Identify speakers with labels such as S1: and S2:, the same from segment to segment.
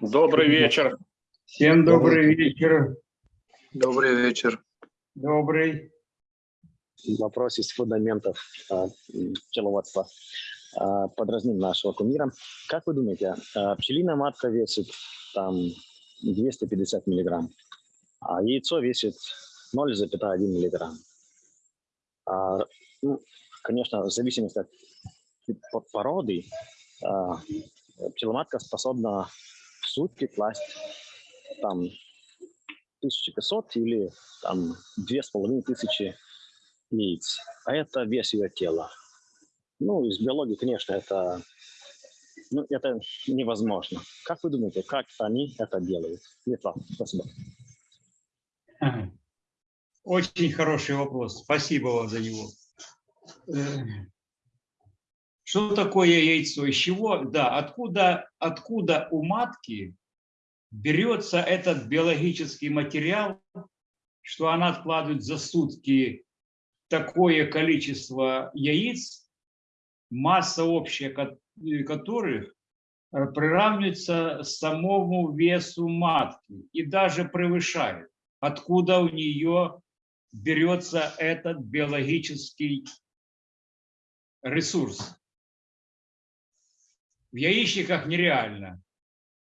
S1: Добрый вечер.
S2: Всем добрый вечер.
S3: Добрый вечер.
S2: Добрый.
S4: Вопрос из фундаментов а, пчеловодства. А, Подразним нашего кумира. Как вы думаете, а, пчелиная матка весит там 250 миллиграмм, а яйцо весит 0,1 миллиграмм? А, ну, конечно, в зависимости от породы, а, пчеломатка способна в сутки класть там 1500 или там 2500 яиц. А это вес ее тела. Ну, из биологии, конечно, это, ну, это невозможно. Как вы думаете, как они это делают? Светлана, спасибо.
S2: Очень хороший вопрос. Спасибо вам за него. Э, Что такое яйцо? Из чего? Да, откуда, откуда у матки берется этот биологический материал, что она откладывает за сутки такое количество яиц, масса общая э, которых э, приравнивается самому весу матки и даже превышает. Откуда у нее берется этот биологический ресурс? В яичниках нереально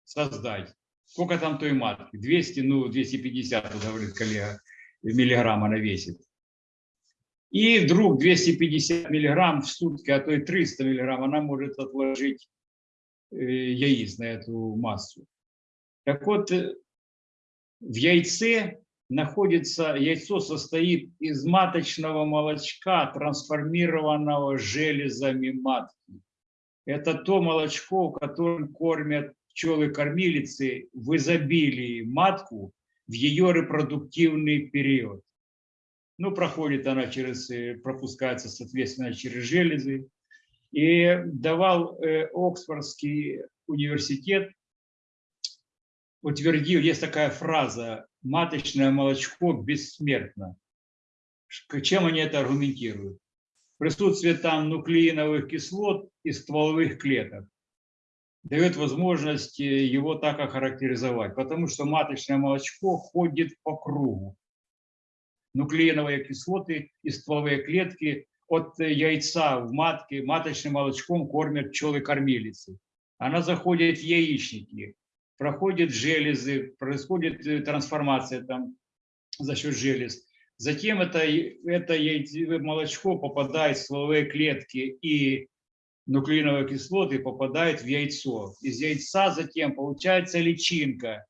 S2: создать. Сколько там той матки? 200, ну 250, вот говорит коллега, миллиграмм она весит. И вдруг 250 миллиграмм в сутки, а то и 300 миллиграмм она может отложить э, яиц на эту массу. Так вот, э, в яйце находится, яйцо состоит из маточного молочка, трансформированного железами матки. Это то молочко, которым кормят пчелы-кормилицы в изобилии матку в ее репродуктивный период. Ну, проходит она через, э, пропускается, соответственно, через железы. И давал э, Оксфордский университет, утвердил, есть такая фраза «маточное молочко бессмертно». Чем они это аргументируют? Присутствие там нуклеиновых кислот и стволовых клеток дает возможность э, его так охарактеризовать, потому что маточное молочко ходит по кругу. Нуклеиновые кислоты и стволовые клетки от э, яйца в матке маточным молочком кормят пчелы-кормилицы. Она заходит в яичники, проходит железы, происходит э, трансформация там за счет желез. Затем это, это яйце- молочко попадает в стволовые клетки и нуклеиновые кислоты попадают в яйцо. Из яйца затем получается личинка.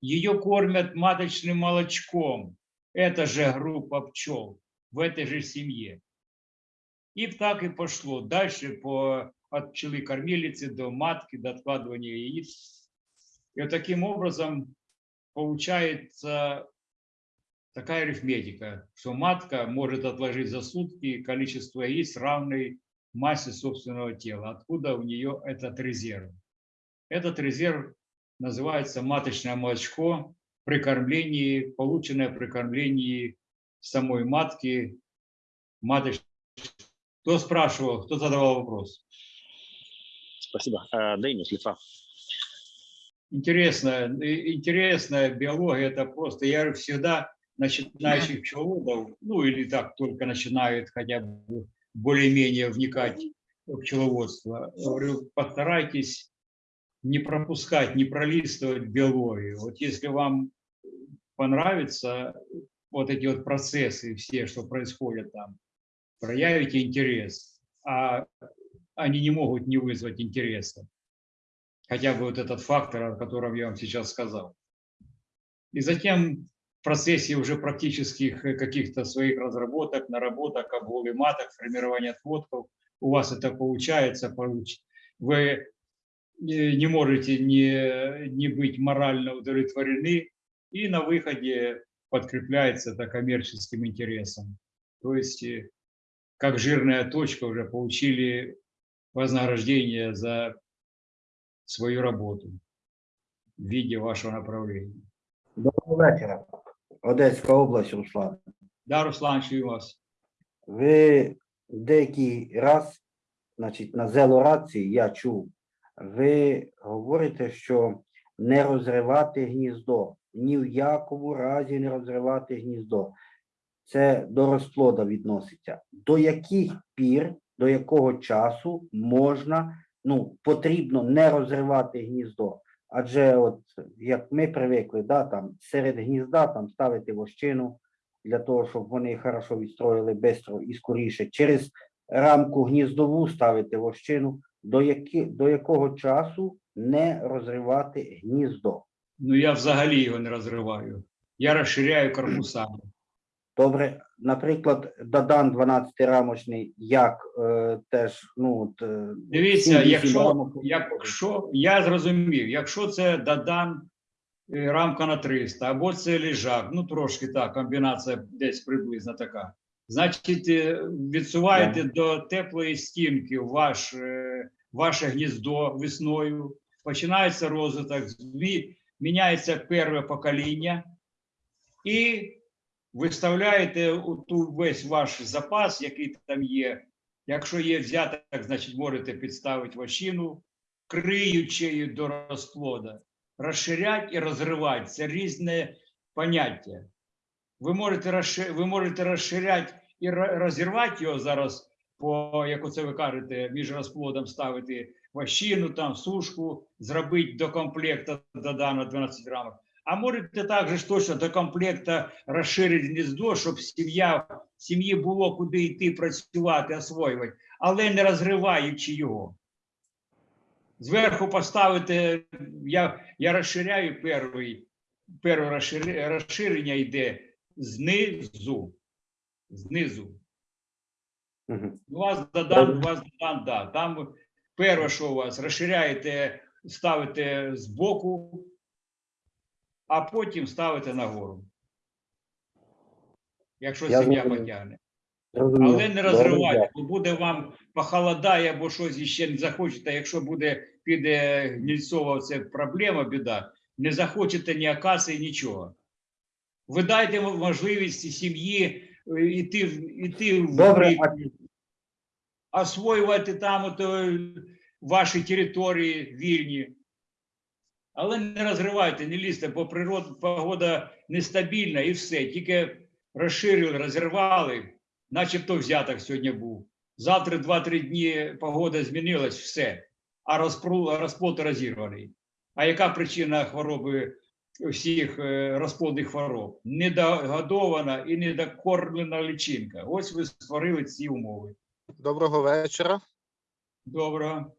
S2: Ее кормят маточным молочком. Это же группа пчел в этой же семье. И так и пошло. Дальше по, от пчелы-кормилицы до матки, до откладывания яиц. И вот таким образом получается такая арифметика, что матка может отложить за сутки количество яиц, равной массе собственного тела. Откуда у нее этот резерв? Этот резерв называется маточное молочко при кормлении, полученное при кормлении самой матки. Маточ... Кто спрашивал, кто задавал вопрос?
S4: Спасибо. Э, Денис, Литва.
S2: Интересная, и- интересная биология, это просто, я всегда начинающих пчеловодов, ну или так только начинают хотя бы более-менее вникать в пчеловодство, говорю, постарайтесь не пропускать, не пролистывать биологию. Вот если вам понравятся вот эти вот процессы все, что происходят там, проявите интерес, а они не могут не вызвать интереса хотя бы вот этот фактор, о котором я вам сейчас сказал. И затем в процессе уже практических э, каких-то своих разработок, наработок, обголы маток, формирования отводков, у вас это получается, получ- вы э, не можете не, не быть морально удовлетворены, и на выходе подкрепляется это коммерческим интересом. То есть э, как жирная точка уже получили вознаграждение за свою работу в виде вашего направления.
S1: Доброго вечора. Одеська область, Руслан.
S2: Да, Руслан, чую вас.
S1: Ви деякий раз, значить, на зелорації я чув, ви говорите, що не розривати гніздо. Ні в якому разі не розривати гніздо. Це до розплода відноситься. До яких пір, до якого часу можна, ну, потрібно не розривати гніздо? Адже, от як ми привикли, да, там серед гнізда там ставити вощину, для того, щоб вони хорошо відстроїли швидко і скоріше. Через рамку гніздову ставити вощину, до, які, до якого часу не розривати гніздо.
S2: Ну я взагалі його не розриваю. Я розширяю корпусами.
S1: Добре, наприклад, Дадан 12-рамочний, як е, теж, ну, от, е,
S2: Дивіться, якщо, якщо я зрозумів, якщо це Дадан е, рамка на 300, або це ліжак, ну трошки так, комбінація десь приблизно така. Значить, е, відсуваєте до теплої стінки ваш, е, ваше гніздо весною, починається розвиток, змі- міняється перше покоління, і виставляєте ту весь ваш запас, який там є. Якщо є взяток, значить можете підставити вощину, криючею до розплода. Розширять і розривати це різне поняття. Ви можете, розши- ви можете розширяти і ро- розірвати його зараз, по, як оце ви кажете, між розплодом ставити вощину, там, сушку, зробити до комплекту додано 12 рамок. А можете також точно до комплекта розширити гніздо, щоб сім'я, сім'ї було куди йти працювати, освоювати, але не розриваючи його. Зверху поставити, я, я розширяю перший, перше розширення йде знизу. Знизу.
S1: Мгм.
S2: У вас додан, у вас додан, да. Там перше, що у вас, розширяєте, ставите збоку, а потім ставите нагору. Якщо
S1: Я
S2: сім'я потягне. Але не розривайте, бо буде вам похолодає, або щось іще не захочете. Якщо буде піде гнільцова це проблема, біда, не захочете ні акації, нічого. Ви дайте можливість сім'ї е, іти, в- іти в
S1: Добре,
S2: освоювати там от, е, ваші території вільні. Але не розривайте, не лізьте, бо природа, погода нестабільна і все. Тільки розширили, розірвали, начебто взяток сьогодні був. Завтра 2-3 дні погода змінилась, все. А розплод розірваний. А яка причина хвороби всіх е, розплодних хвороб? Недогодована і недокормлена личинка. Ось ви створили ці умови.
S5: Доброго вечора.
S2: Доброго.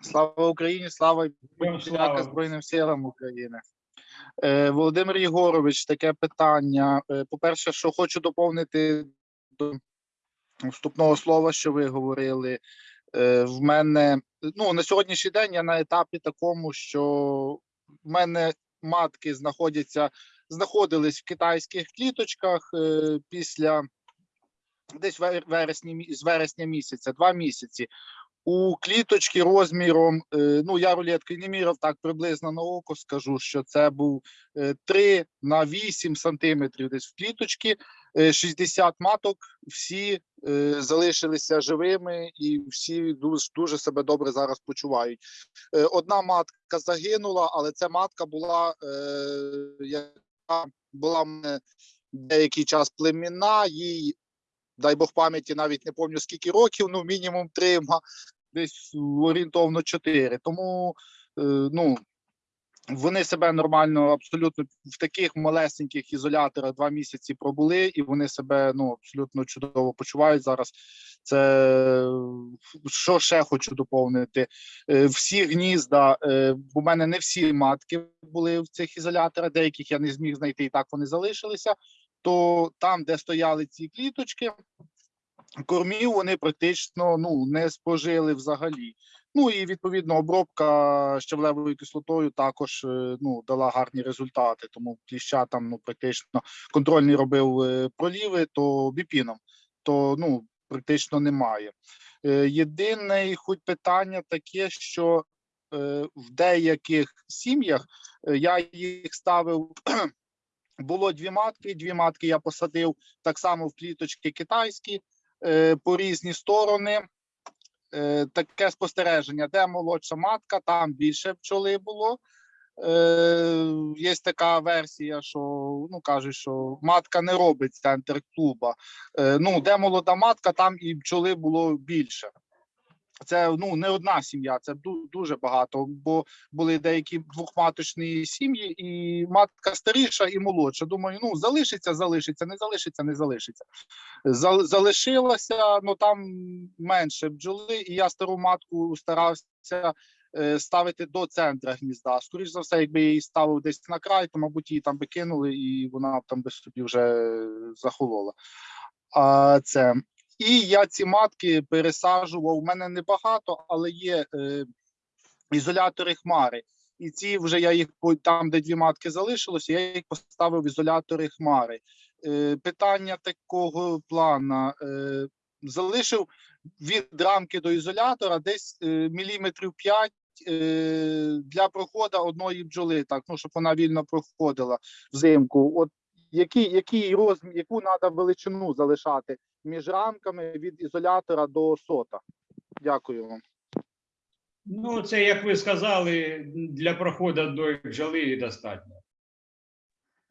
S5: Слава Україні, слава подяка
S2: слава.
S5: Збройним силам України. Е, Володимир Єгорович, таке питання. Е, По-перше, що хочу доповнити до вступного слова, що ви говорили. Е, В мене ну на сьогоднішній день я на етапі такому, що в мене матки знаходяться, знаходились в китайських кліточках е, після десь вересні, з вересня місяця, два місяці. У кліточки розміром, е, ну я рулетки не міряв так приблизно на око, скажу, що це був е, 3 на 8 сантиметрів десь в кліточки, е, 60 маток, всі е, залишилися живими і всі дуже, дуже себе добре зараз почувають. Е, Одна матка загинула, але ця матка була, е, яка була деякий час племінна, їй дай Бог пам'яті, навіть не пам'ятаю скільки років, ну мінімум три, десь орієнтовно чотири. Тому е, ну, вони себе нормально, абсолютно в таких малесеньких ізоляторах два місяці пробули, і вони себе ну абсолютно чудово почувають зараз. Це що ще хочу доповнити. Е, Всі гнізда, е, бо в мене не всі матки були в цих ізоляторах, деяких я не зміг знайти, і так вони залишилися. То там, де стояли ці кліточки, кормів вони практично ну не спожили взагалі. Ну і відповідно обробка щавлевою кислотою також е, ну дала гарні результати. Тому кліща там ну практично контрольний робив е, проліви, то біпіном, то ну практично немає. Е, Єдине хоч питання таке, що в деяких сім'ях я їх ставив. Було дві матки, дві матки я посадив так само в кліточки китайські е, по різні сторони. Е, таке спостереження, де молодша матка, там більше пчоли було. Е, є така версія, що ну кажуть, що матка не робить центр клуба. Ну, де молода матка, там і пчоли було більше. Це ну не одна сім'я, це дуже багато. Бо були деякі двохматочні сім'ї, і матка старіша і молодша. Думаю, ну залишиться, залишиться, не залишиться, не залишиться. Залишилася, ну там менше бджоли, і я стару матку старався е, ставити до центра гнізда. Скоріше за все, якби її ставив десь на край, то мабуть її там би кинули, і вона б там би собі вже захолола. А це і я ці матки пересаджував. У мене небагато, але є е, ізолятори хмари. І ці вже я їх там, де дві матки залишилося, я їх поставив в ізолятори хмари. Е, питання такого плана. Е, залишив від рамки до ізолятора десь е, міліметрів 5 е, для проходу одної бджоли, так, ну, щоб вона вільно проходила взимку. От який, який розмір, яку треба величину залишати між рамками від ізолятора до сота? Дякую вам.
S2: Ну, це, як ви сказали, для проходу до бджоли достатньо.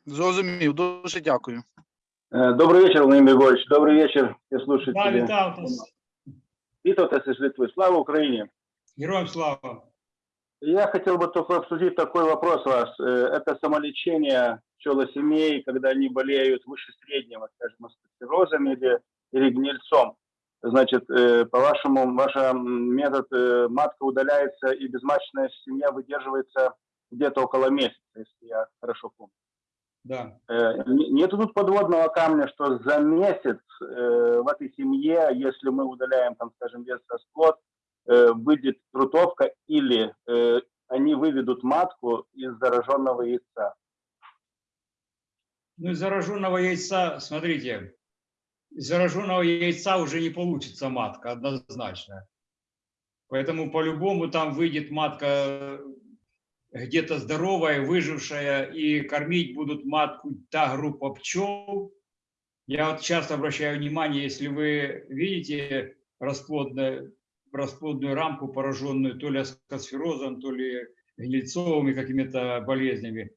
S5: Зрозумів, дуже дякую.
S6: Э, Добрый вечер, Владимир Григорьевич. Добрый вечер, все
S2: Да,
S6: слушатели.
S2: вітав вас.
S6: Витовта из Литвы. Слава Украине.
S2: Героям слава.
S6: Я хотел бы только обсудить такой вопрос вас. Э, Это самолечение пчелосемей, когда они болеют выше среднего, скажем, астроциррозом или, или гнильцом. Значит, э, по-вашему, ваш метод э, матка удаляется и безматочная семья выдерживается где-то около месяца, если я хорошо помню.
S2: Да.
S6: Не- Нету тут подводного камня, что за месяц в этой семье, если мы удаляем, там, скажем, вес расплод, выйдет трутовка или э, они выведут матку из зараженного яйца.
S2: Ну, из зараженного яйца, смотрите, из зараженного яйца уже не получится матка, однозначно. Поэтому по-любому там выйдет матка э, где-то здоровая, выжившая, и кормить будут матку та группа пчел. Я вот часто обращаю внимание, если вы видите расплодную, расплодную рамку, пораженную то ли аскосферозом, то ли гнильцовыми какими-то болезнями,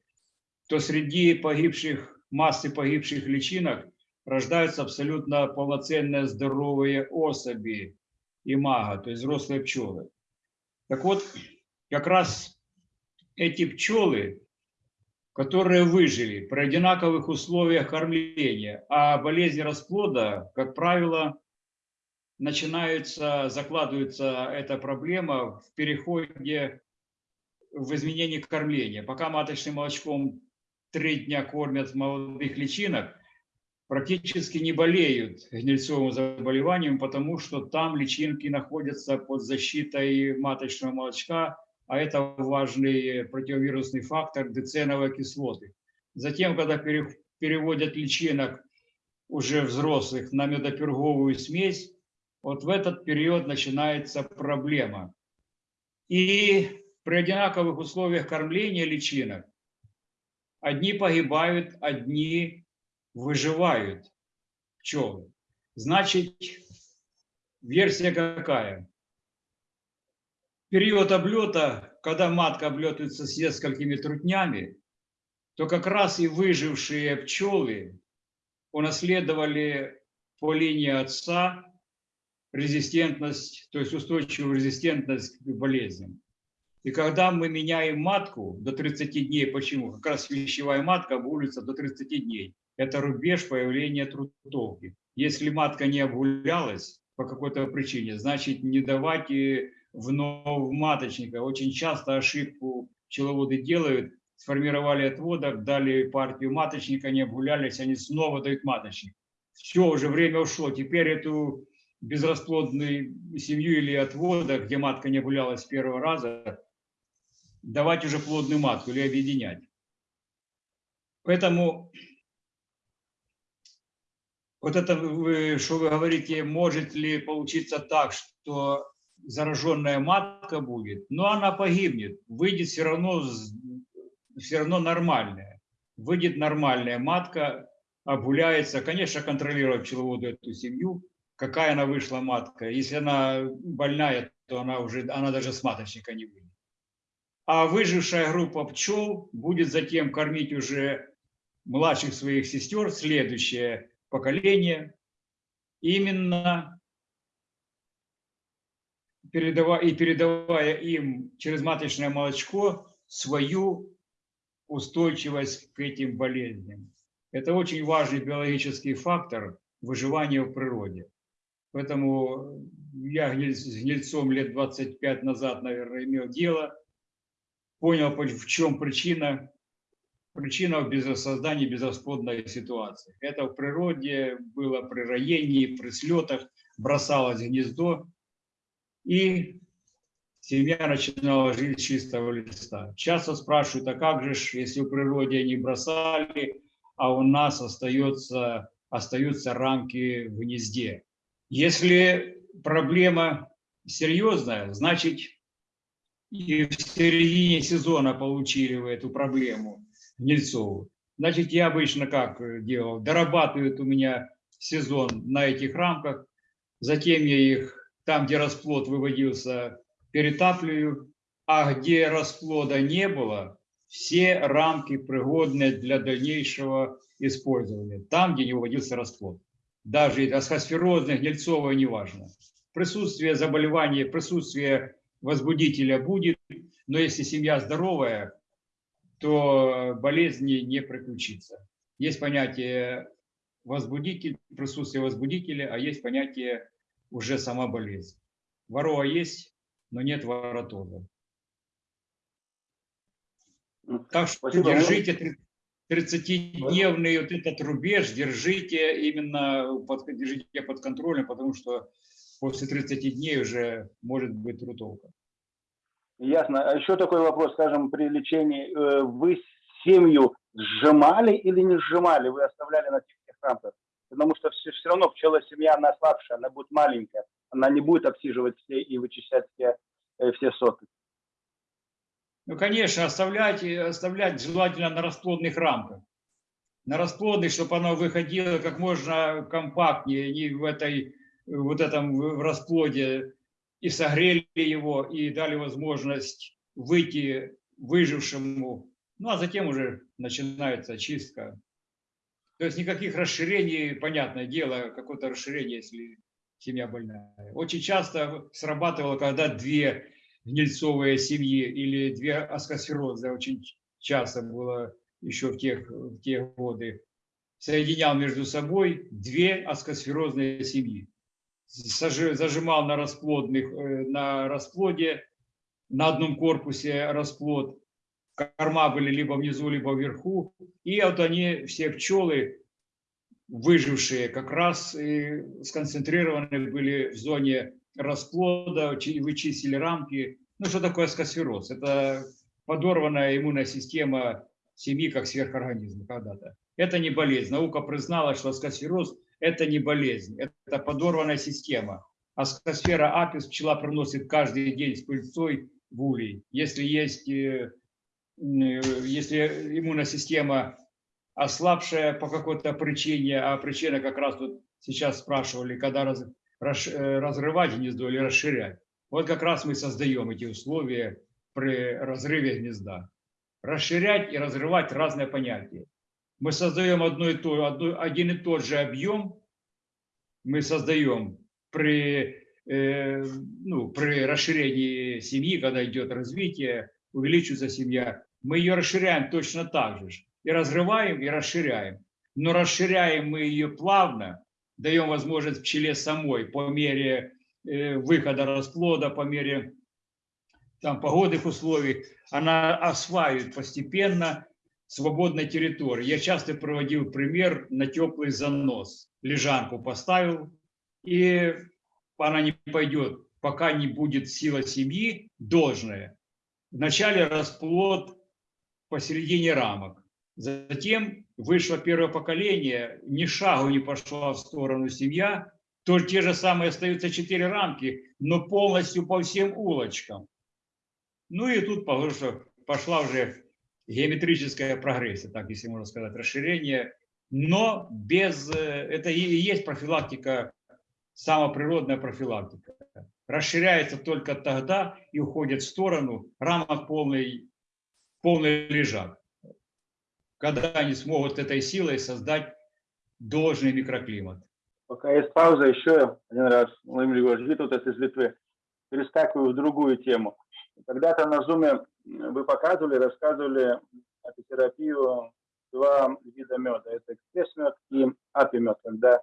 S2: то среди погибших, массы погибших личинок рождаются абсолютно полноценные здоровые особи имага, то есть взрослые пчелы. Так вот, как раз эти пчелы, которые выжили при одинаковых условиях кормления, а болезни расплода, как правило, начинаются, закладывается эта проблема в переходе в изменении кормления. Пока маточным молочком три дня кормят молодых личинок, практически не болеют гнильцовым заболеванием, потому что там личинки находятся под защитой маточного молочка, а это важный противовирусный фактор деценовой кислоты. Затем, когда пере- переводят личинок уже взрослых на медоперговую смесь, вот в этот период начинается проблема. И при одинаковых условиях кормления личинок одни погибают, одни выживают пчелы. Значит, версия какая? Период облета, когда матка облетывается с несколькими трутнями, то как раз и выжившие пчелы унаследовали по линии отца резистентность, то есть устойчивую резистентность к болезням. И когда мы меняем матку до 30 дней, почему? Как раз вещевая матка обгуливается до 30 дней. Это рубеж появления трутовки. Если матка не обгулялась по какой-то причине, значит не давать вновь маточника. Очень часто ошибку пчеловоды делают, сформировали отводок, дали партию маточника, не обгулялись, они снова дают маточник. Все, уже время ушло. Теперь эту безрасплодную семью или отводок, где матка не обгулялась с первого раза, давать уже плодную матку или объединять. Поэтому вот это, вы, что вы говорите, может ли получиться так, что зараженная матка будет, но она погибнет, выйдет все равно, все равно нормальная. Выйдет нормальная матка, обгуляется. Конечно, контролировать пчеловоду эту семью, какая она вышла матка. Если она больная, то она уже, она даже с маточника не выйдет. А выжившая группа пчел будет затем кормить уже младших своих сестер, следующее поколение, именно передавая, и передавая им через маточное молочко свою устойчивость к этим болезням. Это очень важный биологический фактор выживания в природе. Поэтому я гниль- с гнильцом лет 25 назад, наверное, имел дело, понял, в чем причина. Причина в без- создании безрасплодной ситуации. Это в природе было при роении, при слетах, бросалось гнездо, и семья начинала жить с чистого листа. Часто спрашивают, а как же, если в природе они бросали, а у нас остается, остаются рамки в гнезде. Если проблема серьезная, значит и в середине сезона получили вы эту проблему гнильцовую. Значит, я обычно как э, делал? Дорабатывают у меня сезон на этих рамках, затем я их там, где расплод выводился, перетапливаю, а где расплода не было, все рамки пригодны для дальнейшего использования, там, где не выводился расплод. Даже асхосферозное, гнильцовое, неважно. Присутствие заболевания, присутствие возбудителя будет, но если семья здоровая, то болезни не приключится. Есть понятие возбудитель, присутствие возбудителя, а есть понятие уже сама болезнь. Ворова есть, но нет воротоза. Так что
S6: Спасибо.
S2: держите 30-дневный вот этот рубеж, держите именно под, держите под контролем, потому что после 30 дней уже может быть трутовка.
S6: Ясно. А еще такой вопрос, скажем, при лечении. э, Вы семью сжимали или не сжимали? Вы оставляли на тех рамках? Потому что все, все равно пчела семья, она слабшая, она будет маленькая. Она не будет обсиживать все и вычищать все, э, все соты.
S2: Ну, конечно, оставлять, э, оставлять желательно на расплодных рамках. На расплодных, чтобы оно выходило как можно компактнее, не в этой, вот этом в расплоде, и согрели его, и дали возможность выйти выжившему. Ну, а затем уже начинается чистка. То есть никаких расширений, понятное дело, какое-то расширение, если семья больная. Очень часто срабатывало, когда две гнильцовые семьи или две аскосферозы, очень часто было еще в тех, в те годы, соединял между собой две аскосферозные семьи. Зажимал на расплодных, э, на расплоде, на одном корпусе расплод, корма были либо внизу, либо вверху, и вот они, все пчелы, выжившие, как раз и сконцентрированы были в зоне расплода, чи- вычистили рамки. Ну, что такое аскосфероз? Это подорванная иммунная система семьи как сверхорганизма когда-то. Это не болезнь. Наука признала, что аскосфероз – это не болезнь, это подорванная система. Аскосфера апис пчела приносит каждый день с пыльцой в улей. Если есть, э, э, если иммунная система ослабшая по какой-то причине, а причина как раз вот сейчас спрашивали, когда разрывать гнездо или расширять. Вот как раз мы создаем эти условия при разрыве гнезда. Расширять и разрывать разные понятия. Мы создаем одно и то, одно- один и тот же объем, мы создаем при, э, ну, при расширении семьи, когда идет развитие, увеличивается семья, мы ее расширяем точно так же. И разрываем, и расширяем. Но расширяем мы ее плавно, даем возможность пчеле самой по мере э, выхода расплода, по мере там, погодных условий, она осваивает постепенно свободной территории. Я часто проводил пример на теплый занос. Лежанку поставил, и она не пойдет, пока не будет сила семьи должная. Вначале расплод посередине рамок. Затем вышло первое поколение, ни шагу не пошла в сторону семья, то те же самые остаются четыре рамки, но полностью по всем улочкам. Ну и тут пошла уже геометрическая прогрессия, так если можно сказать, расширение, но без, э, это и есть профилактика, самоприродная профилактика. Расширяется только тогда и уходит в сторону, рамок полный, полный лежак, когда они смогут этой силой создать должный микроклимат.
S6: Пока есть пауза, еще один раз, Владимир Егорович, Витутас из Литвы, перескакиваю в другую тему. Когда-то на Зуме вы показывали, рассказывали апитерапию два вида меда. Это экспресс-мед и апи-мед, когда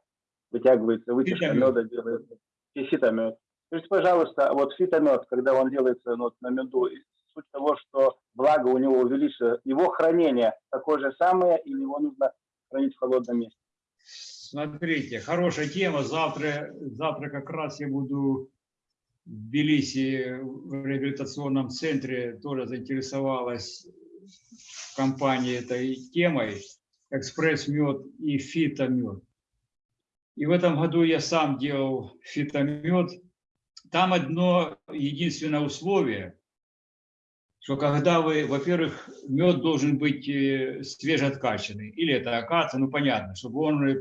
S6: вытягивается вытяжка
S2: Фитомед.
S6: меда, делается и фитомед. Скажите, пожалуйста, вот фитомед, когда он делается ну, вот на меду, и суть того, что благо у него увеличится, его хранение такое же самое или его нужно хранить в холодном месте?
S2: Смотрите, хорошая тема. Завтра, завтра как раз я буду в Тбилиси в реабилитационном центре. Тоже заинтересовалась компания этой темой. Экспресс-мед и фитомед. И в этом году я сам делал фитомед. Там одно единственное условие, что когда вы, во-первых, мед должен быть э, свежеоткачанный, или это акация, ну понятно, чтобы он э,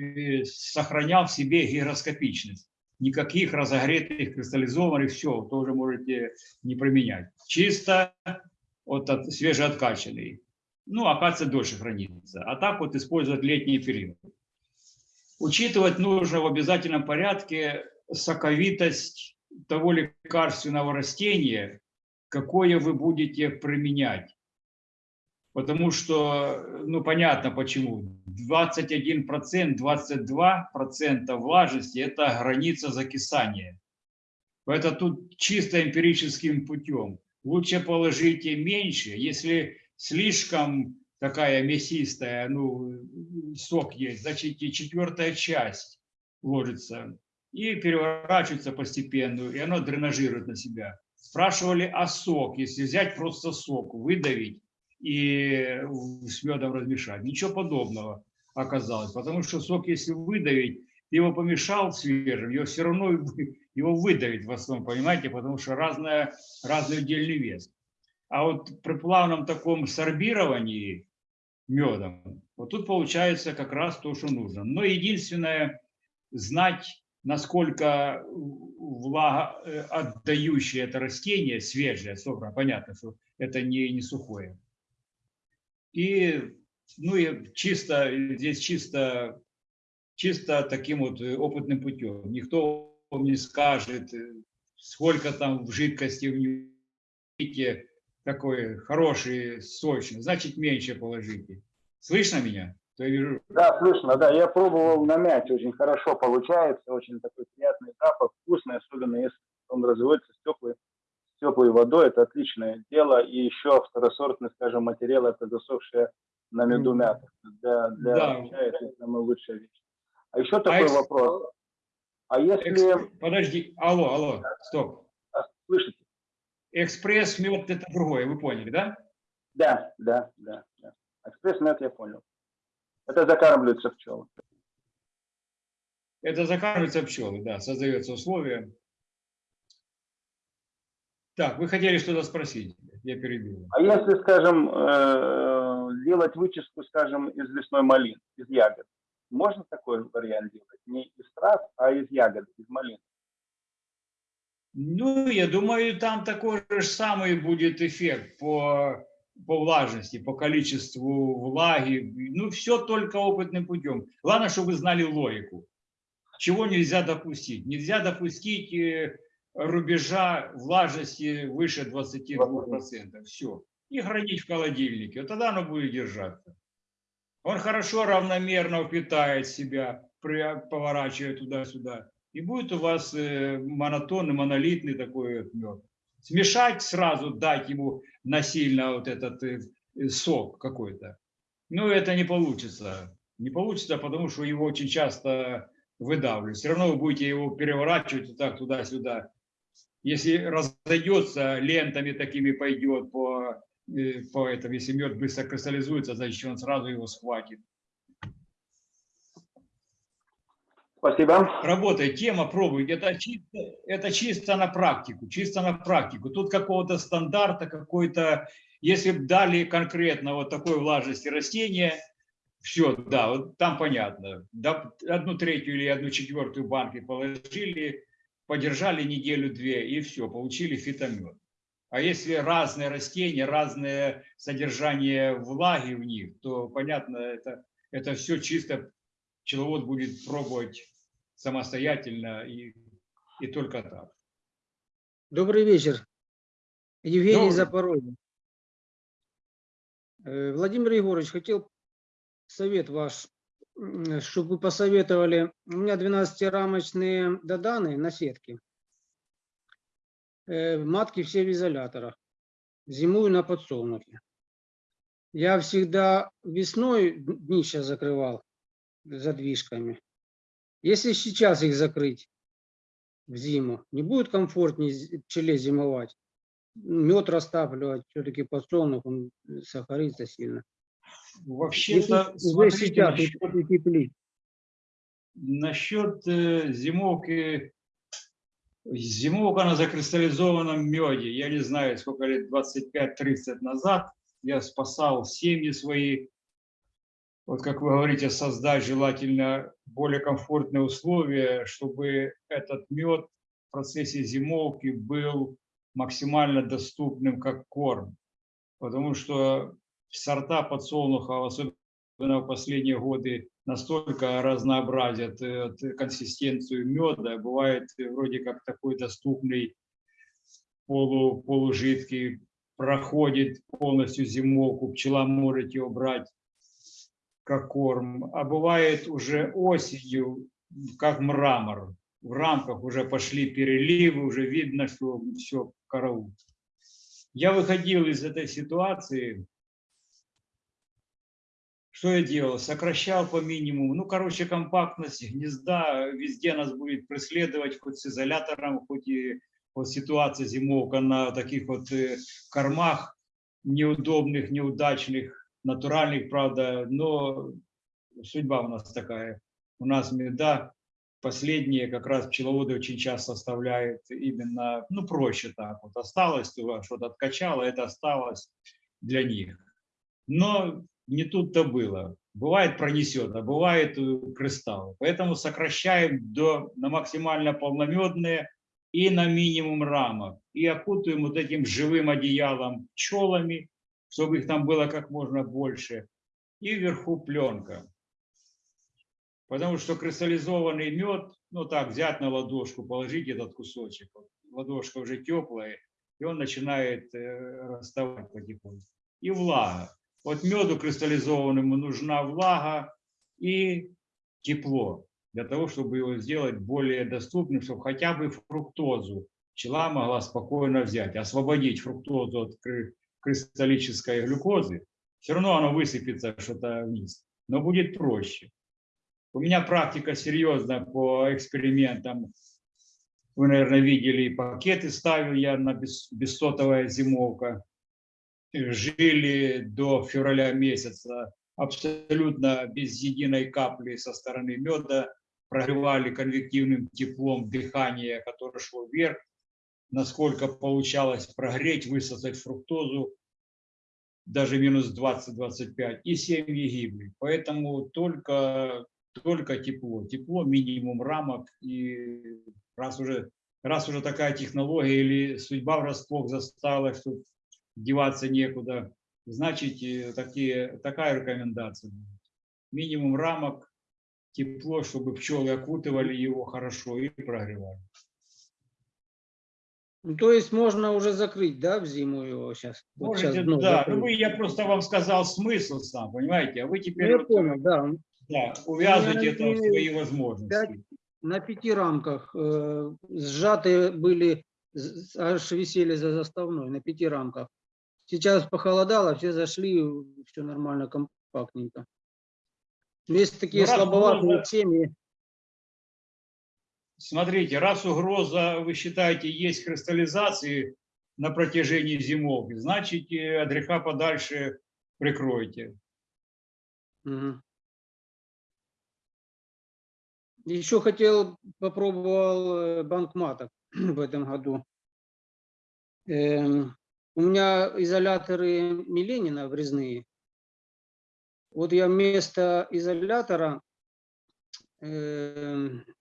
S2: э, сохранял в себе гигроскопичность. Никаких разогретых, кристаллизованных, все, тоже можете не применять. Чисто вот от, свежеоткачанный. Ну, акация дольше хранится. А так вот использовать летний период. Учитывать нужно в обязательном порядке соковитость того лекарственного растения, какое вы будете применять. Потому что, ну понятно почему, 21%, 22% влажности – это граница закисания. Это тут чисто эмпирическим путем. Лучше положите меньше, если слишком такая мясистая, ну, сок есть, значит и четвертая часть ложится и переворачивается постепенно, и оно дренажирует на себя. Спрашивали о сок, если взять просто сок, выдавить и с медом размешать. Ничего подобного оказалось, потому что сок, если выдавить, ты его помешал свежим, его все равно его выдавить в основном, понимаете, потому что разная, разный удельный вес. А вот при плавном таком сорбировании медом, вот тут получается как раз то, что нужно. Но единственное, знать, насколько влага э, отдающее это растение, свежее, собрано, понятно, что это не, не сухое. И, ну и чисто, здесь чисто, чисто таким вот э, опытным путем. Никто вам не скажет, э, сколько там в жидкости в нем такой хороший, сочный, значит меньше положите. Слышно меня? Я вижу,
S6: Да, слышно, да. Я пробовал на мяте, очень хорошо получается, очень такой приятный запах, вкусный, особенно если он разводится с теплой, с теплой водой, это отличное дело. И еще второсортный, скажем, материал, это засохшая на меду мята. Для, для
S2: Да.
S6: чая это самая лучшая вещь. А еще такой
S2: экс-
S6: вопрос. А если...
S2: экс- подожди, алло, алло, стоп.
S6: а, Слышите?
S2: Экспресс мед это другое, вы поняли, да?
S6: Да, да, да. да. Экспресс-мед я понял. Это закармливаются пчелы.
S2: Это закармливаются пчелы, да, создается условие. Так, вы хотели что-то спросить? Я перебил.
S6: А если, скажем, э, делать вычистку, скажем, из лесной малины, из ягод, можно такой вариант делать? Не из трав, а из ягод, из малин.
S2: Ну, я думаю, там такой же самый будет эффект по, по влажности, по количеству влаги. Ну, все только опытным путем. Главное, чтобы вы знали логику. Чего нельзя допустить? Нельзя допустить э, рубежа влажности выше 22%. Все. И хранить в холодильнике. Вот тогда оно будет держаться. Он хорошо равномерно впитает себя, поворачивая туда-сюда. И будет у вас э, монотонный, монолитный такой мед. Смешать сразу, дать ему насильно вот этот э, э, сок какой-то. Ну, это не получится. Не получится, потому что его очень часто выдавливают. Все равно вы будете его переворачивать вот так туда-сюда. Если разойдется, лентами такими пойдет по, э, по этому, если мед быстро кристаллизуется, значит он сразу его схватит.
S6: Спасибо.
S2: Работает, тема пробуйте. Это чисто, это чисто на практику, чисто на практику. Тут какого-то стандарта, какой-то, если б дали конкретно вот такой влажности растения, все, да, вот там понятно. Да, одну третью или одну четвертую банки положили, подержали неделю-две и все, получили фитомет. А если разные растения, разное содержание влаги в них, то понятно, это, это все чисто пчеловод будет пробовать самостоятельно и, и только так.
S7: Добрый вечер. Евгений
S2: Добрый.
S7: Запорожье. Э, Владимир Егорович, хотел совет ваш, чтобы вы посоветовали. У меня 12-рамочные доданы на сетке. Э, Матки все в изоляторах. Зимую на подсолнухе. Я всегда весной днище закрывал задвижками. Если сейчас их закрыть в зиму, не будет комфортнее пчеле зимовать? Мед растапливать, все-таки подсолнух, он сахарится сильно.
S2: Вообще-то,
S7: уже сейчас
S2: насчет,
S7: утеплить.
S2: насчет э, зимовки, зимовка на закристаллизованном меде, я не знаю, сколько лет, 25-30 назад, я спасал семьи свои, вот как вы говорите, создать желательно более комфортные условия, чтобы этот мед в процессе зимовки был максимально доступным как корм. Потому что сорта подсолнуха, особенно в последние годы, настолько разнообразят э, консистенцию меда. Бывает вроде как такой доступный полу, полужидкий, проходит полностью зимовку, пчела может его брать как корм, а бывает уже осенью, как мрамор. В рамках уже пошли переливы, уже видно, что все караул. Я выходил из этой ситуации, что я делал? Сокращал по минимуму. Ну, короче, компактность гнезда везде нас будет преследовать, хоть с изолятором, хоть и вот ситуация зимовка на таких вот э, кормах неудобных, неудачных, натуральных, правда, но судьба у нас такая. У нас меда последние как раз пчеловоды очень часто оставляют именно, ну, проще так вот. Осталось, то что-то откачало, это осталось для них. Но не тут-то было. Бывает пронесет, а бывает э, кристалл. Поэтому сокращаем до, на максимально полномедные и на минимум рамок. И окутываем вот этим живым одеялом пчелами, чтобы их там было как можно больше. И вверху пленка. Потому что кристаллизованный мед, ну так, взять на ладошку, положить этот кусочек. Ладошка уже теплая, и он начинает э, расставать потихоньку. И влага. Вот меду кристаллизованному нужна влага и тепло для того, чтобы его сделать более доступным, чтобы хотя бы фруктозу пчела могла спокойно взять, освободить фруктозу от кристаллической глюкозы. Все равно оно высыпется что-то вниз, но будет проще. У меня практика серьезная по экспериментам. Вы, наверное, видели, пакеты ставил я на бес- бессотовая зимовка жили до февраля месяца абсолютно без единой капли со стороны меда, прогревали конвективным теплом дыхание, которое шло вверх, насколько получалось прогреть, высосать фруктозу, даже минус 20-25, и семьи гибли. Поэтому только, только тепло. Тепло, минимум рамок. И раз уже, раз уже такая технология или судьба врасплох застала, что деваться некуда. Значит, э, такие, такая рекомендация. Минимум рамок, тепло, чтобы пчелы окутывали его хорошо и прогревали.
S7: Ну, то есть можно уже закрыть, да, в зиму его сейчас? Вот щас
S2: Можете,
S7: дно
S2: да.
S7: закрыть.
S2: Ну, вы, я просто вам сказал смысл сам, понимаете? А вы
S7: Ну,
S2: теперь
S7: я
S2: вот,
S7: понял, да.
S2: да, увязывайте это в свои возможности.
S7: пять- На пяти рамках э, сжатые были, аж висели за заставной, на пяти рамках. Сейчас похолодало, все зашли, все нормально, компактненько. Есть такие
S2: Ну,
S7: слабоватые
S2: угроза-
S7: семьи,
S2: Смотрите, раз угроза, вы считаете, есть кристаллизации на протяжении зимовки, значит, э, от греха подальше прикройте.
S7: Мгм. Еще хотел, попробовал э, банк маток в этом году. Эм, У меня изоляторы Миленина врезные. Вот я вместо изолятора эм, э,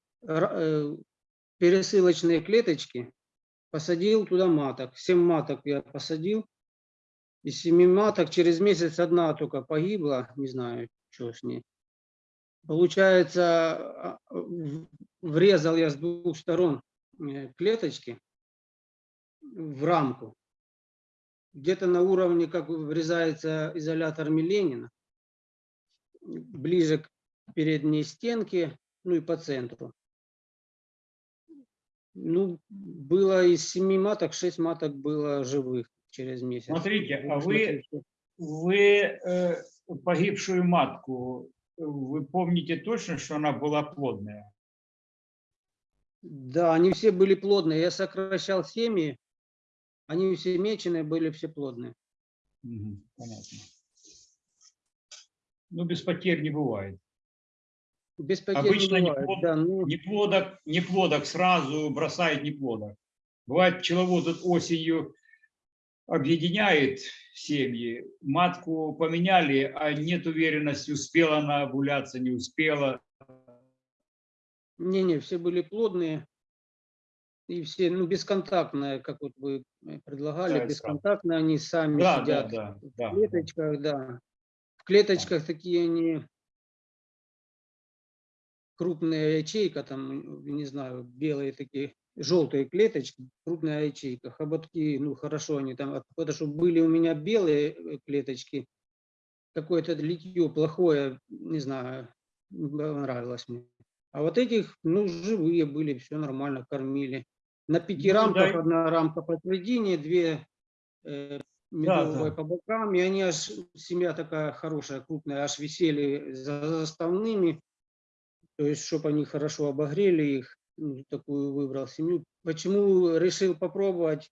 S7: пересылочные клеточки посадил туда маток. Семь маток я посадил. Из семи маток через месяц одна только погибла, не знаю, что с ней. Получается, а, в- врезал я с двух сторон э, клеточки в рамку. Где-то на уровне, как врезается изолятор Миленина, ближе к передней стенке, ну и по центру. Ну, было из семи маток, шесть маток было живых через месяц.
S2: Смотрите, а вы, вы э, погибшую матку, вы помните точно, что она была плодная?
S7: Да, они все были плодные. Я сокращал семьи, они все меченые, были все плодные.
S2: Мгм, понятно. Ну, без потерь не бывает.
S7: Без потерь
S2: Обычно
S7: не бывает.
S2: плод-
S7: Да, ну,
S2: Неплодок, неплодок сразу бросает неплодок. Бывает, пчеловод осенью объединяет семьи, матку поменяли, а нет уверенности, успела она овуляться, не успела.
S7: Не-не, все были плодные. И все, ну, бесконтактные, как вот вы э, предлагали,
S2: Да,
S7: бесконтактные, они сами
S2: Да, да,
S7: сидят
S2: да,
S7: в
S2: да.
S7: клеточках, да. В клеточках такие они крупная ячейка, там, не знаю, белые такие, желтые клеточки, крупная ячейка, хоботки, ну, хорошо они там, от- потому что были у меня белые э, клеточки, какое-то литье плохое, не знаю, не понравилось мне. А вот этих, ну, живые были, все нормально, кормили. На пяти
S2: Ну,
S7: рамках
S2: да.
S7: одна рамка посередине, две э, медовые
S2: да.
S7: по бокам, и они аж, семья такая хорошая, крупная, аж висели за заставными, то есть, чтобы они хорошо обогрели их, ну, такую выбрал семью. Почему решил попробовать?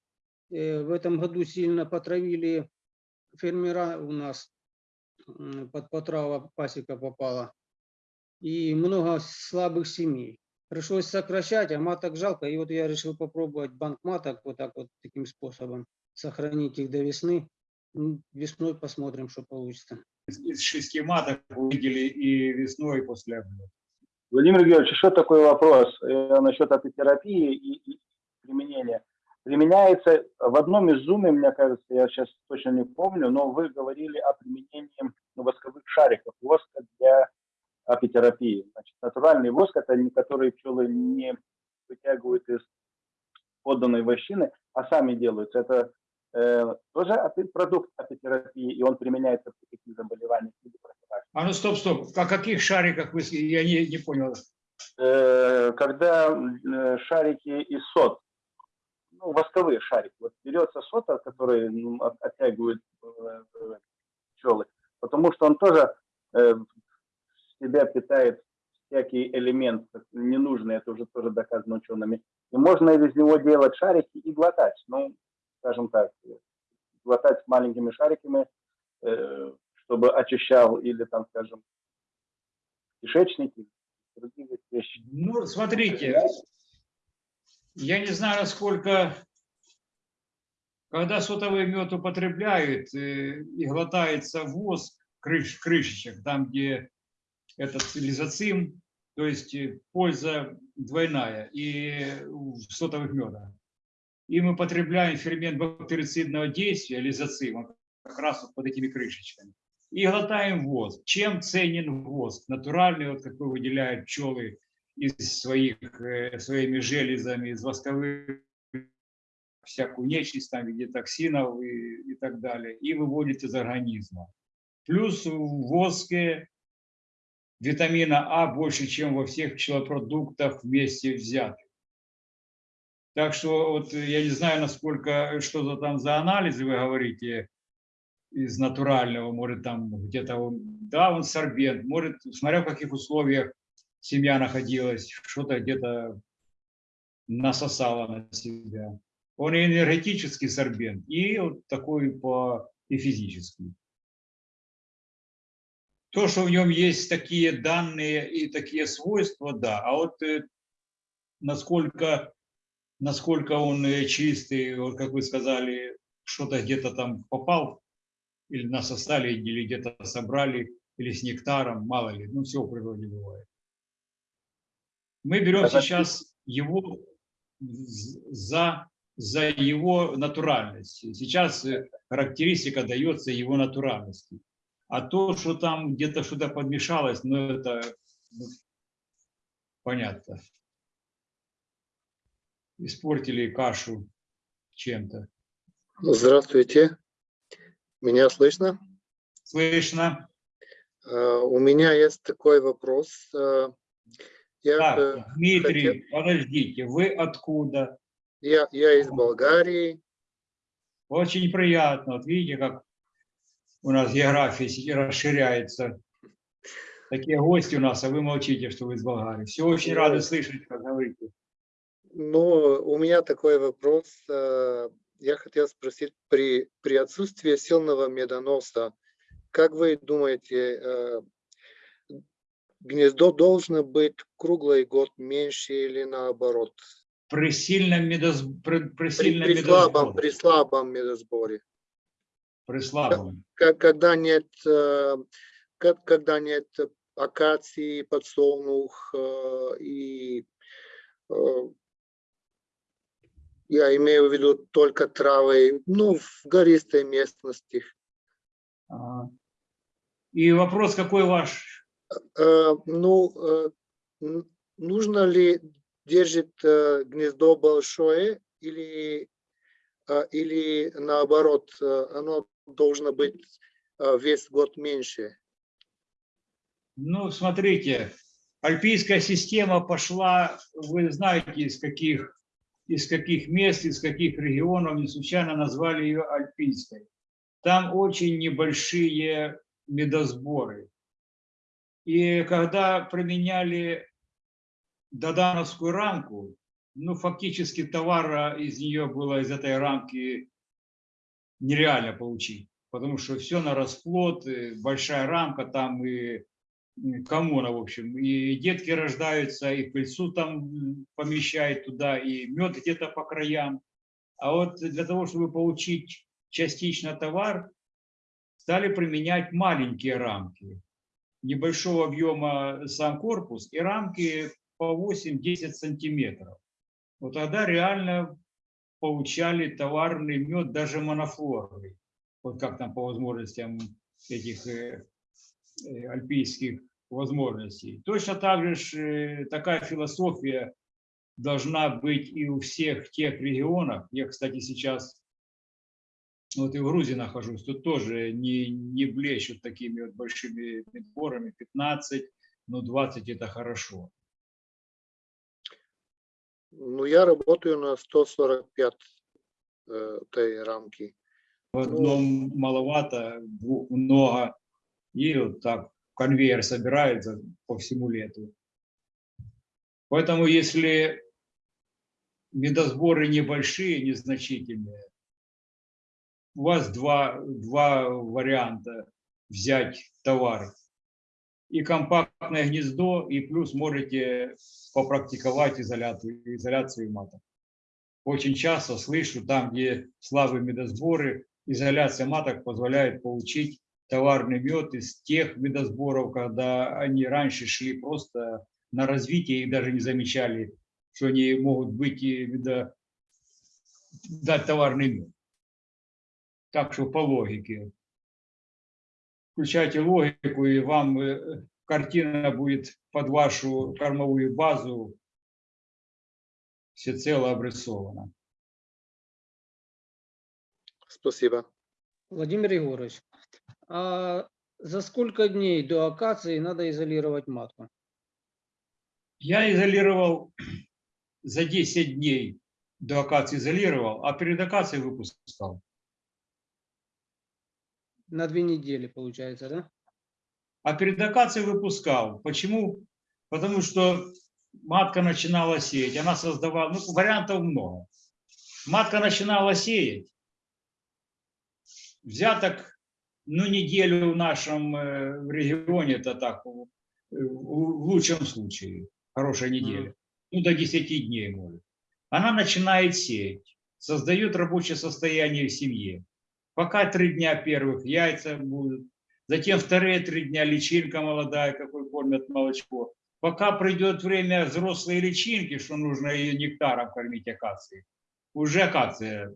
S7: Э, В этом году сильно потравили фермера у нас, под потрава пасека попала, и много слабых семей. Пришлось сокращать, а маток жалко, и вот я решил попробовать банк маток вот так вот, таким способом, сохранить их до весны. М, Весной посмотрим, что получится.
S2: Из шести маток увидели и весной, и после облета.
S6: Владимир Георгиевич, еще такой вопрос э, насчет апитерапии и, и применения. Применяется в одном из зуме, мне кажется, я сейчас точно не помню, но вы говорили о применении ну, восковых шариков, воска для апитерапии. Значит, натуральный воск – это не который пчелы не вытягивают из подданной вощины, а сами делаются. Это тоже апи- продукт апитерапии, и он применяется при каких заболеваниях.
S2: А ну стоп, стоп, о каких шариках вы, я не, не понял.
S6: э, когда э, шарики из сот, ну, восковые шарики, вот берется сота, который ну, от- оттягивает э, э, пчелы, потому что он тоже э, себя питает всякие элементы ненужные, это уже тоже доказано учеными. И можно из него делать шарики и глотать, ну, скажем так, глотать маленькими шариками, э, чтобы очищал или там, скажем, кишечники, другие вещи.
S2: Ну, смотрите, я не знаю, насколько, когда сотовый мед употребляют э, и глотается воск крыш, крышечек, там, где этот лизоцим, то есть э, польза двойная и в сотовых медах. И мы потребляем фермент бактерицидного действия, лизоцим, он как раз вот под этими крышечками. И глотаем воск. Чем ценен воск? Натуральный, вот какой выделяют пчелы из своих, э, своими железами, из восковых всякую нечисть там в виде токсинов и, и так далее, и выводит из организма. Плюс в воске витамина А больше, чем во всех пчелопродуктах вместе взятых. Так что вот э, я не знаю, насколько, что то там за анализы вы говорите из натурального, может там где-то, он- да, он сорбент, может, смотря в каких условиях семья находилась, что-то где-то насосала на себя. Он и энергетический сорбент, и вот такой по и физический. То, что в нем есть такие данные и такие свойства, да. А вот э, насколько, насколько он э, чистый, вот как вы сказали, что-то где-то там попал, или насосали, или где-то собрали, или с нектаром, мало ли, ну все в природе бывает. Мы берем
S6: Это-
S2: сейчас его за, за его натуральность. Сейчас э, характеристика дается его натуральности. А то, что там где-то что-то подмешалось, ну это ну, понятно. Испортили кашу чем-то.
S3: Здравствуйте. Меня слышно?
S2: Слышно?
S3: Э, У меня есть такой вопрос. Э, Я,
S2: Так,
S3: э,
S2: Дмитрий, подождите, вы откуда?
S3: я, я из Болгарии.
S2: Очень приятно. Вот видите, как у нас география расширяется. Такие гости у нас, а вы молчите, что вы из Болгарии. Все очень
S3: Ну,
S2: рады слышать, как говорите.
S3: Но у меня такой вопрос. э, Я хотел спросить, при, при отсутствии сильного медоноса, как вы думаете, э, гнездо должно быть круглый год меньше или наоборот?
S2: При сильном, медоз... при, при
S3: При,
S2: сильном
S3: при слабом,
S2: медосборе,
S3: при слабом медосборе.
S2: при слабом.
S3: Как- когда нет, э, как- когда нет акации, подсолнух и я имею в виду только травы, ну, в гористой местности.
S2: Ага. И вопрос какой ваш?
S3: Э, Ну, э, нужно ли держит э, гнездо большое или, э, или наоборот, оно должно быть весь год меньше?
S2: Ну, смотрите, альпийская система пошла, вы знаете, из каких, из каких мест, из каких регионов, не случайно назвали ее альпийской. Там очень небольшие медосборы. И когда применяли додановскую рамку, ну, фактически товара из нее было, из этой рамки нереально получить, потому что все на расплод, большая рамка, там и коммуна, в общем, и детки рождаются, и пыльцу там помещают туда, и мед где-то по краям. А вот для того, чтобы получить частично товар, стали применять маленькие рамки, небольшого объема сам корпус, и рамки по 8-10 сантиметров. Вот тогда реально получали товарный мед, даже монофлорный. Вот как там по возможностям этих э, э, альпийских возможностей. Точно так же ж, э, такая философия должна быть и у всех тех регионов. Я, кстати, сейчас вот и в Грузии нахожусь, тут тоже не, не блещут такими вот большими медборами, 15, но 20 это хорошо.
S3: Ну, я работаю на 145 э, этой рамки.
S2: В одном маловато, в двух много, и вот так конвейер собирается по всему лету. Поэтому если медосборы небольшие, незначительные, у вас два, два варианта взять товар. И компактное гнездо, и плюс можете попрактиковать изоляцию, изоляцию маток. Очень часто слышу, там, где слабые медосборы, изоляция маток позволяет получить товарный мед из тех медосборов, когда они раньше шли просто на развитие и даже не замечали, что они могут быть и медо- дать товарный мед. Так что по логике. Включайте логику, и вам э, картина будет под вашу кормовую базу всецело обрисована.
S3: Спасибо.
S7: Владимир Егорович, а за сколько дней до акации надо изолировать матку?
S2: Я изолировал за 10 дней до акации изолировал, а перед акацией выпускал.
S7: На две недели, получается, да?
S2: А перед акацией выпускал. Почему? Потому что матка начинала сеять, она создавала, ну, вариантов много. Матка начинала сеять, взяток ну, неделю в нашем э, регионе, это так, в в лучшем случае, хорошая неделя, ну, до 10 дней может. Она начинает сеять, создает рабочее состояние в семье. Пока три дня первых яйца будут, затем вторые три дня личинка молодая, какой кормят молочко. Пока придет время взрослой личинки, что нужно ее нектаром кормить акацией, уже акация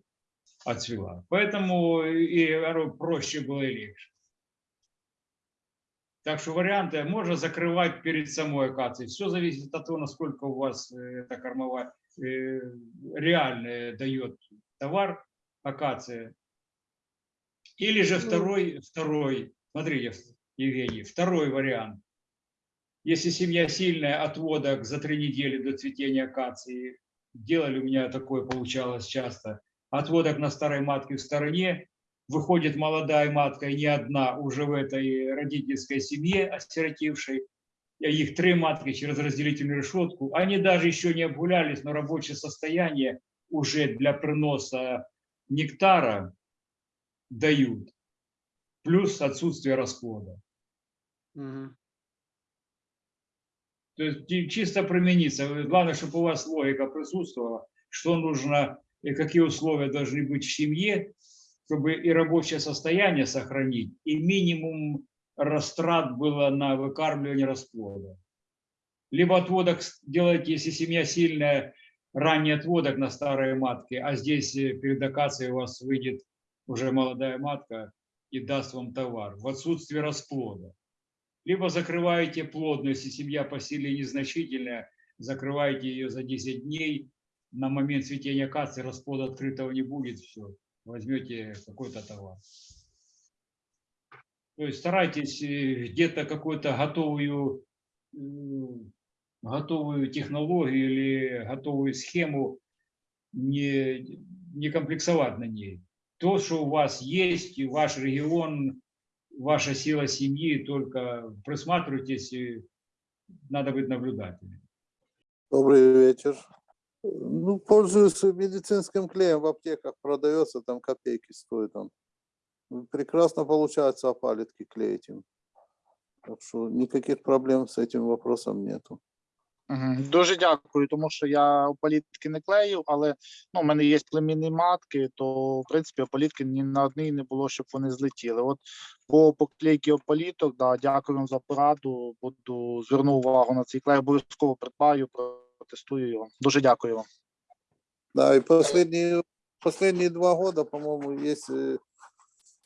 S2: отцвела. Поэтому и проще было и легче. Так что варианты можно закрывать перед самой акацией. Все зависит от того, насколько у вас э, эта кормовая э, реально дает товар акация. Или же второй, второй, смотрите, Евгений, второй вариант. Если семья сильная, отводок за три недели до цветения акации, делали у меня такое, получалось часто, отводок на старой матке в стороне, выходит молодая матка, и не одна, уже в этой родительской семье осиротевшей, их три матки через разделительную решетку, они даже еще не обгулялись, но рабочее состояние уже для приноса нектара дают, плюс отсутствие расплода. То есть чи- чисто примениться. Главное, чтобы у вас логика присутствовала, что нужно какие условия должны быть в семье, чтобы и рабочее состояние сохранить, и минимум растрат было на выкармливание расплода. Либо отводок делайте, если семья сильная, ранний отводок на старые матки, а здесь э, перед акацией у вас выйдет уже молодая матка и даст вам товар в отсутствие расплода либо закрываете плодную, если семья по силе незначительная, закрываете ее за 10 дней, на момент цветения акации расплода открытого не будет, все, возьмете какой-то товар. То есть старайтесь э, где-то какую-то готовую, м, готовую технологию или готовую схему не, не комплексовать на ней. То, что у вас есть, ваш регион, ваша сила семьи, только присматривайтесь, надо быть наблюдателем.
S8: Добрый вечер. Ну, пользуюсь медицинским клеем в аптеках, продается, там копейки стоит он. Ну, Прекрасно получается опалитки клеить им. Так что никаких проблем с этим вопросом нету.
S5: Мгм. Дуже дякую, тому що я опалітки не клею, але ну, в мене є племінні матки, то в принципі опалітки ні на одній не було, щоб вони злетіли. От по поклейки опаліток, да, дякую вам за пораду. Буду зверну увагу на цей клей, обов'язково придбаю, протестую його. Дуже дякую вам.
S8: Да, и последние, последние два года, по-моему, есть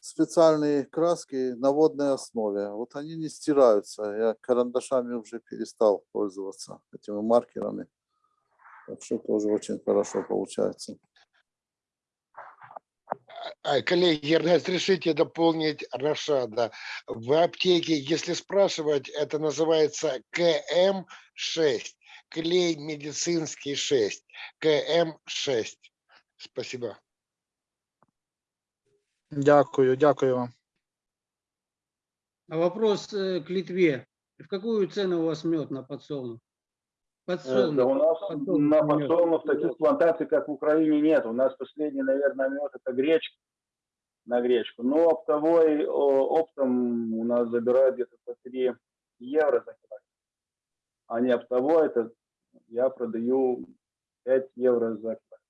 S8: специальные краски на водной основе. Вот они не стираются. Я карандашами уже перестал пользоваться этими маркерами. Так что тоже очень хорошо получается.
S9: А, Коллеги, разрешите дополнить Рашада. В аптеке, если спрашивать, это называется КМ6, клей медицинский 6, КМ6. Спасибо.
S5: Дякую, дякую вам.
S7: А вопрос э, к Литве. В какую цену у вас мед на подсолнух?
S6: Э, Да
S7: Подсолнух.
S6: у нас
S7: подсолнух
S6: на
S7: мед.
S6: подсолнух таких плантаций, как в Украине, нет. У нас последний, наверное, мед это гречка на гречку. Но оптовой оптом у нас забирают где-то по 3 евро за килограмм. А не оптовой, это я продаю 5 евро за килограмм.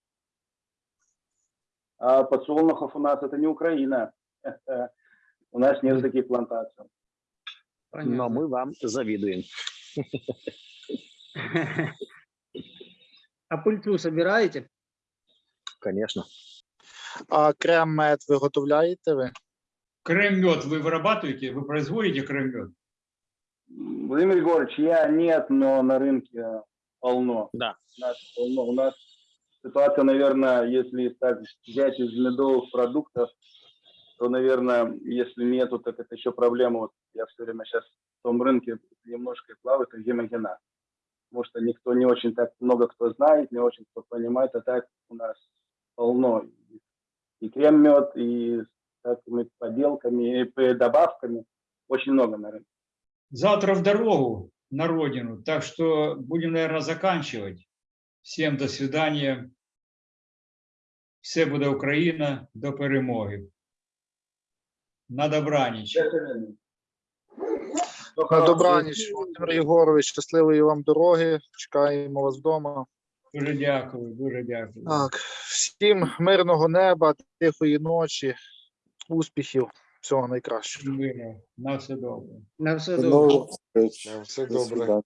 S6: А подсолнухов у нас это не Украина. У нас нет таких плантаций.
S4: Но мы вам завидуем.
S7: А пыльцу собираете?
S4: Конечно.
S5: А крем мед виготовляєте ви?
S2: Крем-мед вы вырабатываете, вы производите крем-мед?
S6: Владимир Егорович, я нет, но на рынке полно.
S4: Да.
S6: У нас полно. У нас ситуация, наверное, если так взять из медовых продуктов, то, наверное, если нету, так это еще проблема. Вот я все время сейчас в том рынке немножко плаваю, это гемогена. Потому что никто не очень так много кто знает, не очень кто понимает, а так у нас полно. И крем-мед, и с такими поделками, и добавками. Очень много на рынке.
S2: Завтра в дорогу на родину, так что будем, наверное, заканчивать. Всем до свидания. Все буде Україна до перемоги. На добраніч.
S5: На добраніч, Володимир Єгорович, щасливої вам дороги. Чекаємо вас вдома.
S2: Дуже дякую, дуже дякую.
S5: Так, всім мирного неба, тихої ночі, успіхів, всього найкращого.
S2: На все добре.
S7: На все
S8: До
S7: добре.
S8: новых встреч.
S9: Да,